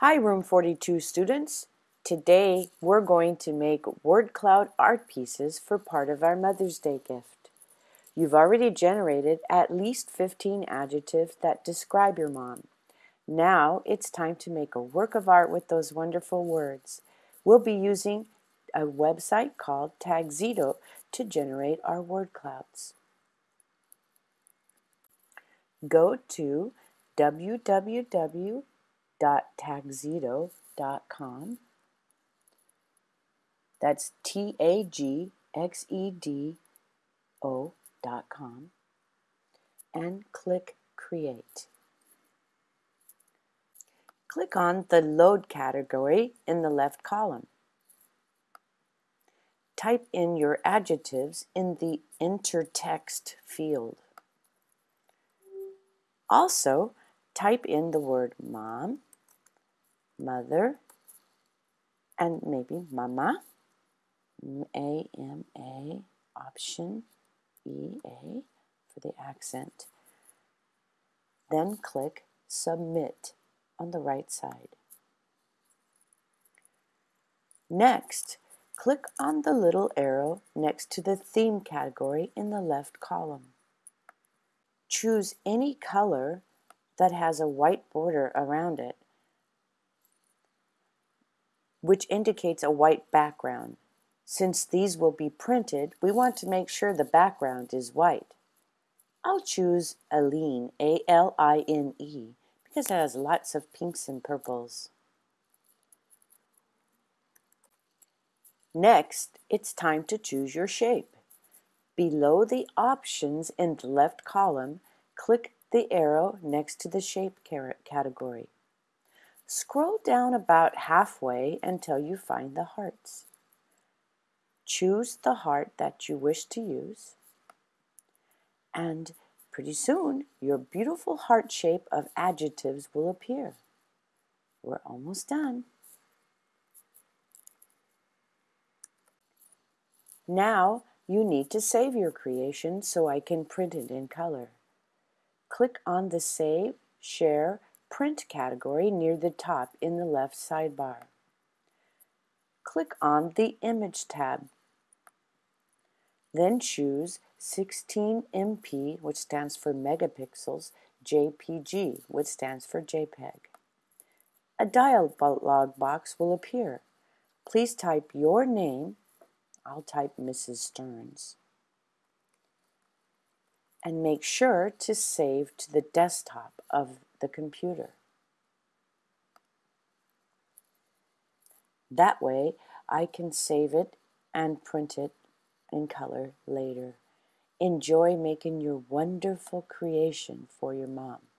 Hi Room 42 students. Today we're going to make word cloud art pieces for part of our Mother's Day gift. You've already generated at least 15 adjectives that describe your mom. Now it's time to make a work of art with those wonderful words. We'll be using a website called Tagxedo to generate our word clouds. Go to www www.tagxedo.com. That's T A G X E D O.com. And click Create. Click on the Load category in the left column. Type in your adjectives in the Enter Text field. Also, type in the word mom mother, and maybe mama, A M A, option E-A for the accent. Then click Submit on the right side. Next, click on the little arrow next to the theme category in the left column. Choose any color that has a white border around it which indicates a white background. Since these will be printed, we want to make sure the background is white. I'll choose Aline, A-L-I-N-E, because it has lots of pinks and purples. Next, it's time to choose your shape. Below the options in the left column, click the arrow next to the shape category. Scroll down about halfway until you find the hearts. Choose the heart that you wish to use and pretty soon your beautiful heart shape of adjectives will appear. We're almost done. Now you need to save your creation so I can print it in color. Click on the Save, Share, Print category near the top in the left sidebar. Click on the Image tab. Then choose 16MP, which stands for megapixels, JPG, which stands for JPEG. A dialog box will appear. Please type your name. I'll type Mrs. Stearns. And make sure to save to the desktop of the computer. That way I can save it and print it in color later. Enjoy making your wonderful creation for your mom.